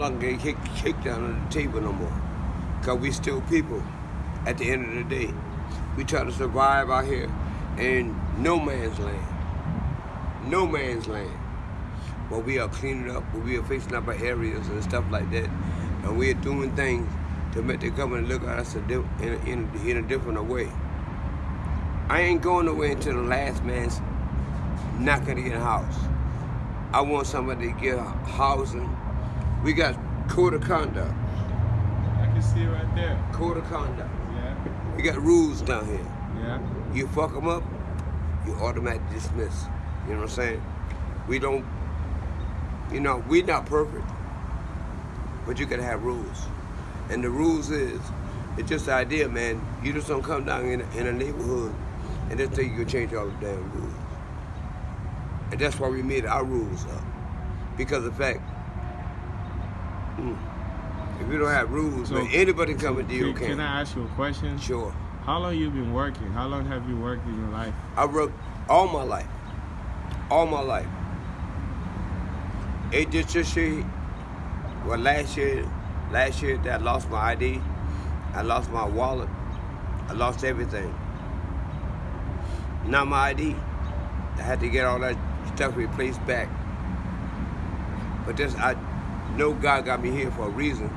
not gonna get kicked, down on the table no more. Cause we still people at the end of the day. We try to survive out here in no man's land. No man's land. But we are cleaning up, but we are fixing up our areas and stuff like that. And we are doing things to make the government look at us in a, in, in a different way. I ain't going away until the last man's not gonna get a house. I want somebody to get housing. We got code of conduct. I can see it right there. Code of conduct. Yeah. We got rules down here. Yeah. You fuck them up, you automatically dismiss. You know what I'm saying? We don't, you know, we're not perfect, but you gotta have rules. And the rules is, it's just the idea, man. You just don't come down in a, in a neighborhood and just think you can change all the damn rules. And that's why we made our rules up. Because of the fact, mm, if you don't have rules, So, man, anybody come and deal Can, can I ask you a question? Sure. How long you been working? How long have you worked in your life? I worked all my life. All my life. It just this year, well last year, last year that I lost my ID, I lost my wallet, I lost everything. Not my ID. I had to get all that stuff replaced back. But this, I know God got me here for a reason,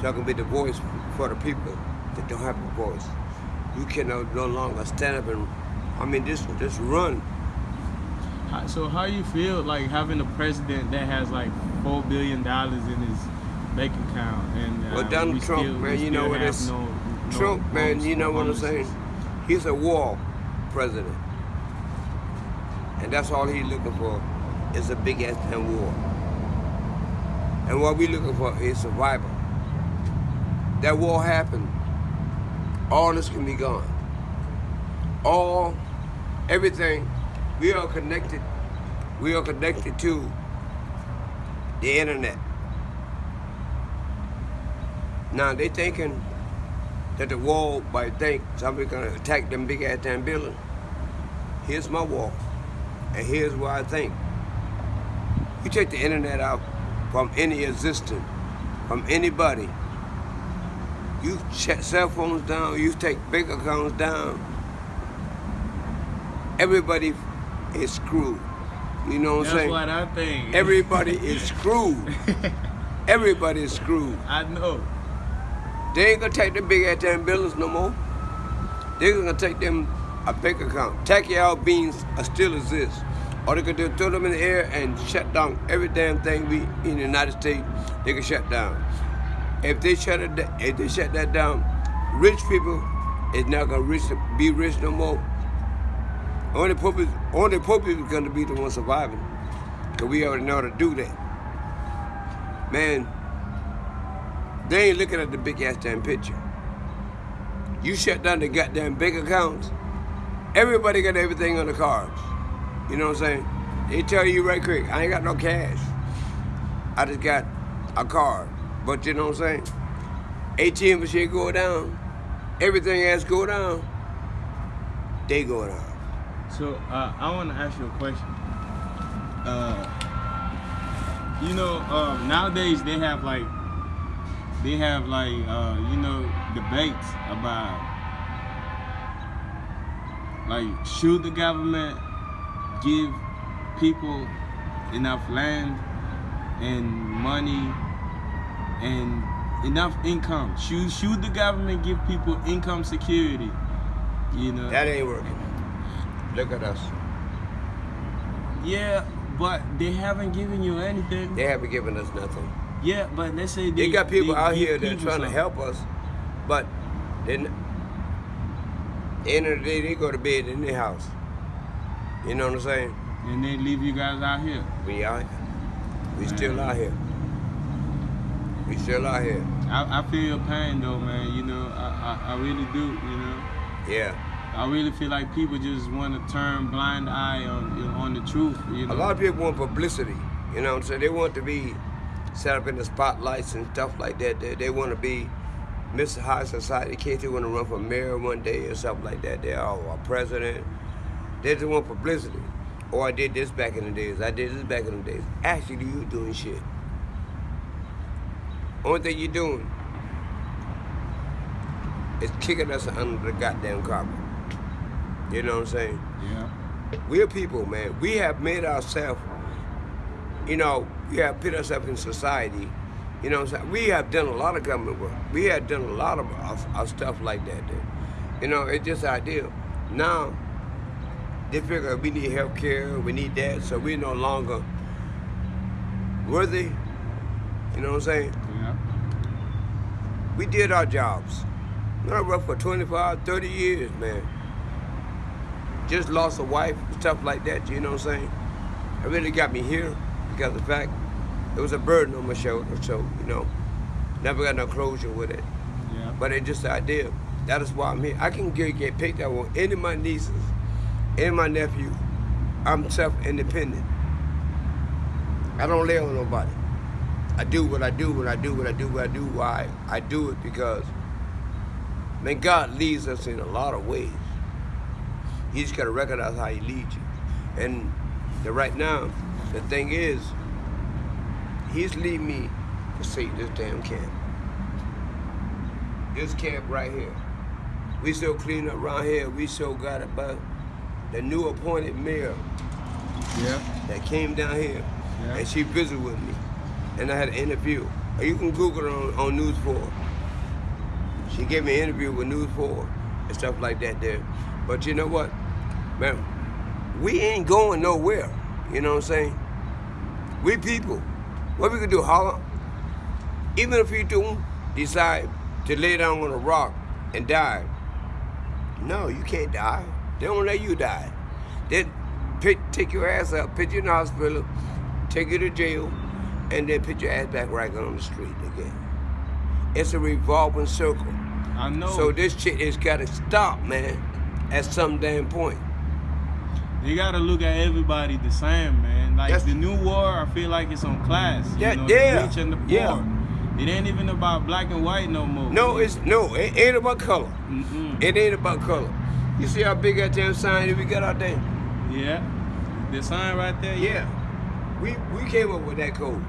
so I can be the voice for the people that don't have a voice. You can no, no longer stand up and, I mean, just just run. So how you feel like having a president that has like four billion dollars in his bank account and uh, Well, Donald Trump, still, man, you know what it's- no, no Trump, man, you know what I'm saying? He's a wall president. And that's all he's looking for is a big ass damn war. And what we're looking for is survival. That war happened. All this can be gone. All, everything, we are connected. We are connected to the internet. Now they thinking that the wall might think somebody's gonna attack them big ass damn building. Here's my wall, and here's what I think. You take the internet out from any existence, from anybody. You shut cell phones down, you take bank accounts down. Everybody is screwed. You know what I'm saying? That's what I think. Everybody is screwed. Everybody is screwed. I know. They ain't gonna take the big ass damn buildings no more. They're gonna take them a bank account. Tacky beans are still exist. Or they could do throw them in the air and shut down every damn thing we in the United States. They can shut down. If they shut it, if they shut that down, rich people is not gonna rich, be rich no more. Only poor people, only poor people gonna be the ones surviving. Cause we already know how to do that. Man, they ain't looking at the big ass damn picture. You shut down the goddamn bank accounts. Everybody got everything on the cards. You know what I'm saying? They tell you right quick, I ain't got no cash. I just got a card. But you know what I'm saying? ATM machine go down. Everything else go down. They go down. So uh, I want to ask you a question. Uh, you know, um, nowadays they have like they have like uh, you know debates about like should the government give people enough land and money and enough income? Should should the government give people income security? You know. That ain't working. Look at us. Yeah, but they haven't given you anything. They haven't given us nothing. Yeah, but let's say they, They got people they out here that are trying to help us, but then end of the day they go to bed in their house. You know what I'm saying? and they leave you guys out here. We out here. We still out here. We still out here. I, I feel your pain though, man. You know, I, I, I really do. You know, Yeah. I really feel like people just want to turn blind eye on on the truth. You know, A lot of people want publicity. You know what I'm saying? They want to be set up in the spotlights and stuff like that. They, they want to be Mr. High Society kids They want to run for mayor one day or something like that. They are a president. They just want publicity. Or I did this back in the days. I did this back in the days. Actually, you doing shit. Only thing you're doing is kicking us under the goddamn carpet. You know what I'm saying? Yeah. We're people, man. We have made ourselves, you know, we have put ourselves up in society. You know what I'm saying? We have done a lot of government work. We have done a lot of, of, of stuff like that. There. You know, it's just ideal. Now, they figure we need health care, we need that, so we're no longer worthy. You know what I'm saying? Yeah. We did our jobs. I worked for 25, 30 years, man. Just lost a wife, stuff like that, you know what I'm saying? It really got me here because of the fact it was a burden on my shoulder, so, you know, never got no closure with it. Yeah. But it's just the idea. That is why I'm here. I can get, get picked up on any of my nieces, of my nephew. I'm self-independent. I don't lay on nobody. I do what I do when I do what I do what I do. Why? I do it because, man, God leads us in a lot of ways. You just gotta recognize how He leads you. And the, right now, the thing is, He's leading me to save this damn camp. This camp right here. We still clean up around here. We still got about the new appointed mayor Yeah. that came down here Yeah. and she visited with me. And I had an interview. You can Google it on, on News 4. She gave me an interview with News 4 and stuff like that there. But you know what? Man, we ain't going nowhere. You know what I'm saying? We people. What we can do, holler? Even if you do decide to lay down on a rock and die, no, you can't die. They don't let you die. They pick, take your ass up, put you in the hospital, take you to jail, and then put your ass back right on the street again. It's a revolving circle. I know. So this shit has got to stop, man, at some damn point. You gotta look at everybody the same, man. Like That's- the new war, I feel like it's on class. You Yeah, know, yeah, the rich and the poor. yeah. It ain't even about black and white no more. No, it's no, it ain't about color. Mm-mm. It ain't about color. You see how big that damn sign that we got out there? Yeah. The sign right there. Yeah. We we came up with that code.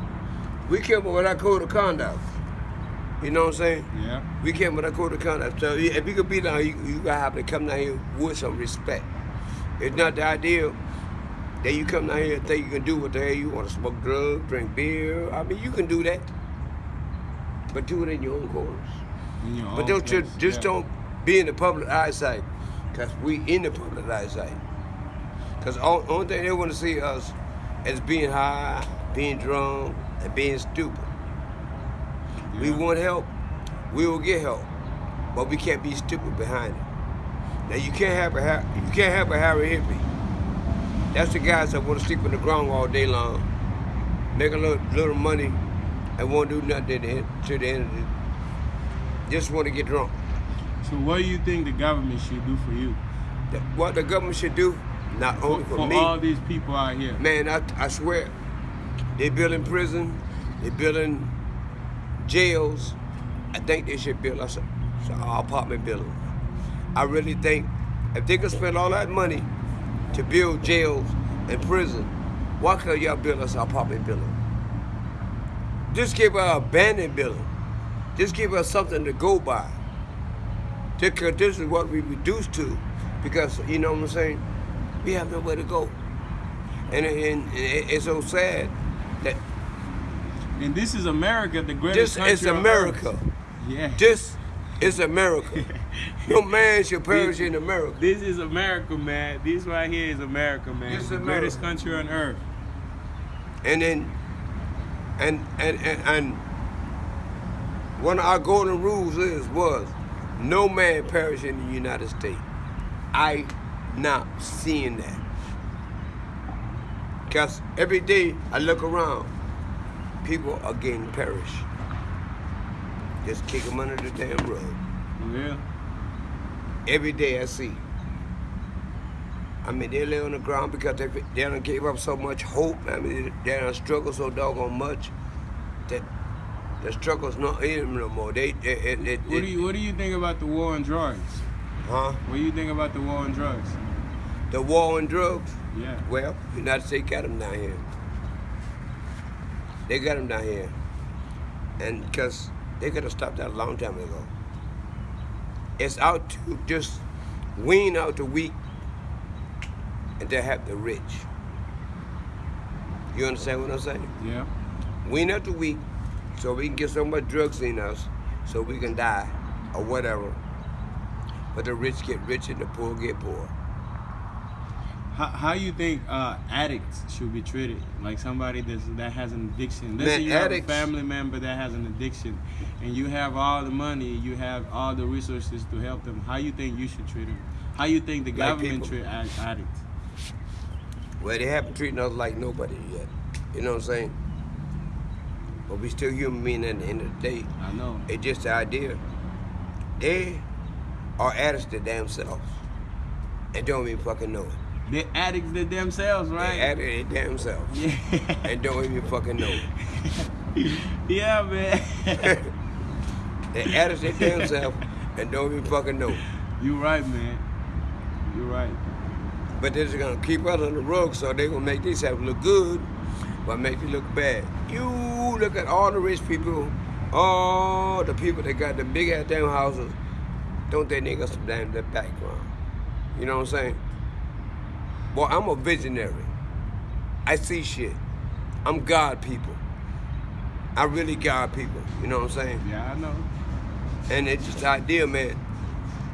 We came up with that code of conduct. You know what I'm saying? Yeah. We came up with that code of conduct. So if you could be down, here, you, you gotta have to come down here with some respect. It's not the idea that you come down here and think you can do what the hell you want to smoke drugs, drink beer. I mean, you can do that, but do it in your own quarters. In your But own don't place, just yeah. don't be in the public eyesight, cause we in the public eyesight. Cause all, only thing they want to see us is being high, being drunk, and being stupid. We want help, we will get help, but we can't be stupid behind it. Now you can't have a you can't have a Harry hippie. That's the guys that want to sleep on the ground all day long, make a little, little money, and won't do nothing to the end, to the end of it. Just want to get drunk. So what do you think the government should do for you? The- what the government should do, not only For, for, for me, all these people out here. man, I, I swear, they're building prison, they're building jails. I think they should build us a, a apartment building. I really think if they could spend all that money to build jails and prison, why can't y'all build us an apartment building? Just give us an abandoned building. Just give us something to go by. Because this is what we reduced to. Because, you know what I'm saying? We have nowhere to go. And, and, it- it's so sad that And this is America, the greatest this is America. Yeah. This is America. No man should perish in America. This is America, man. This right here is America, man. This is the greatest country on earth. And then, and, and, and, and one of our golden rules is, was, no man perish in the United States. I not seeing that. Because every day I look around, people are getting perished. Just kick them under the damn rug. Yeah. Every day I see. I mean, they lay on the ground because they, they done gave up so much hope. I mean, they, done struggled so doggone much that the struggle's not in them no more. They, they, they, they, What do you What do you think about the war on drugs? huh? What do you think about the war on drugs? The war on drugs. Yeah. Well, United States got them down here. They got them down here. And because they could have stopped that a long time ago. It's out to just wean out the weak and to have the rich. You understand what I'm saying? Yeah. Wean out the weak so we can get so much drugs in us so we can die or whatever. But the rich get rich and the poor get poor. How, how you think uh, addicts should be treated? Like somebody that's, that has an addiction. Let's Man, say you have a family member that has an addiction, and you have all the money, you have all the resources to help them. How you think you should treat them? How you think the Like government people. treat addicts? Well, they haven't treated us like nobody yet. You know what I'm saying? But we still human beings at the end of the day. I know. It's just the idea. They are addicts to themselves. selves. And don't even fucking know it. They addicts to themselves, right? They right? addicts to themselves. Yeah. And don't even fucking know it. yeah, man. They addicts to themselves and don't even fucking know it. you right, man. You right. But they're just gonna keep us on the rug so they gonna make themselves look good, but make you look bad. You look at all the rich people, all the people that got the big ass damn houses, don't they niggas some damn that background? You know what I'm saying? Boy, I'm a visionary. I see shit. I'm God people. I really God people. You know what I'm saying? Yeah, I know. And it's just the idea, man.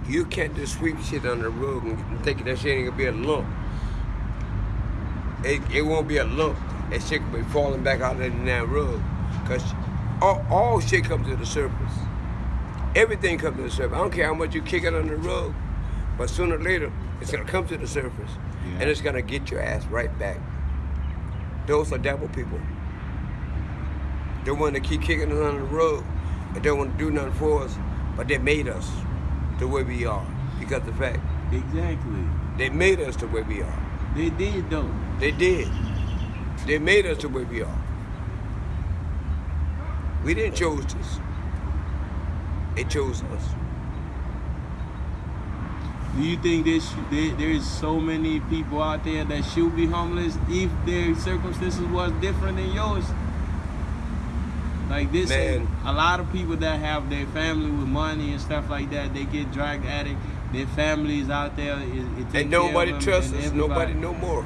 You can't just sweep shit under the rug and think that shit ain't gonna be a lump. It, it won't be a lump. That shit will be falling back out of that rug. Cause all, all shit comes to the surface. Everything comes to the surface. I don't care how much you kick it under the rug, but sooner or later, it's gonna come to the surface. Yeah. And it's gonna get your ass right back. Those are devil people. They want to keep kicking us under the rug and don't want to do nothing for us, but they made us the way we are because of the fact Exactly. they made us the way we are. They did though. They did. They made us the way we are. We didn't choose this. They chose us. Do you think there's there, there's so many people out there that should be homeless if their circumstances was different than yours? Like this, Man. a lot of people that have their family with money and stuff like that, they get drug addict. Their families out there, it, it And nobody trusts us. Nobody no more.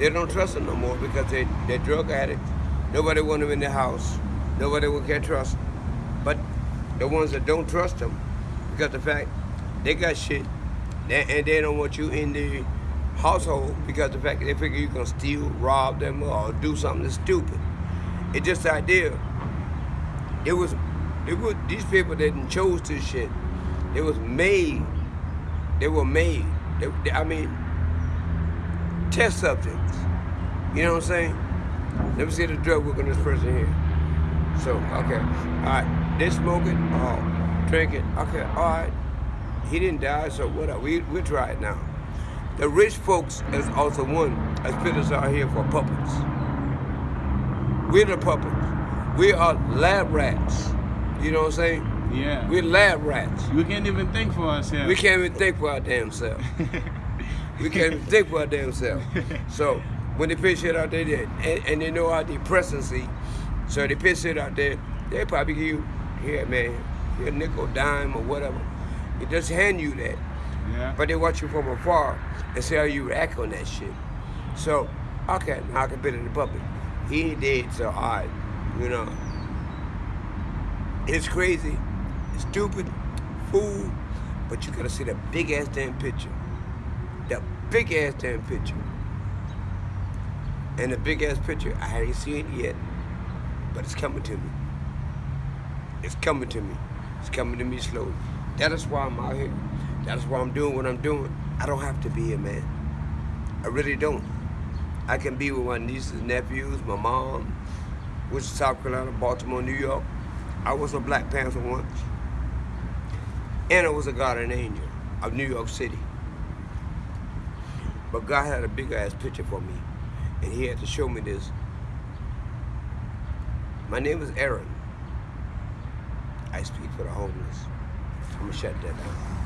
They don't trust them no more because they, they're drug addicts. Nobody want them in their house. Nobody will can trust them. But the ones that don't trust them, because the fact they got shit, they, and they don't want you in the household because the fact they figure you're gonna steal, rob them, or do something stupid. It's just the idea. It was, it was these people that chose this shit. It was made. They were made. They, they- I mean, test subjects. You know what I'm saying? Let me see the drug work on this person here. So, okay. All right. They smoking, oh, drinking. Okay, all right. He didn't die, so whatever. We, we'll try it now. The rich folks is also one as fitters are here for puppets. We're the puppets. We are lab rats. You know what I'm saying? Yeah. We're lab rats. we can't even think for ourselves. We can't even think for our damn self. We can't think for our damn self. So when they pitch it out there, they, and, and they know our depressancy, so they pitch it out there, they probably give you, here man, here a nickel, dime, or whatever. They just hand you that. yeah. But they watch you from afar and see how you react on that shit. So, okay, now I can put it in the public. He ain't dead, so all right, you know. It's crazy, stupid, fool, but you gotta see the big ass damn picture. Big ass damn picture. And the big ass picture, I ain't seen it yet, but it's coming to me. It's coming to me. It's coming to me slowly. That is why I'm out here. That is why I'm doing what I'm doing. I don't have to be here, man. I really don't. I can be with my nieces, nephews, my mom, which is South Carolina, Baltimore, New York. I was a Black Panther once. And I was a guardian angel of New York City. But God had a big ass picture for me. And he had to show me this. My name is Aaron. I speak for the homeless. I'm gonna shut that down.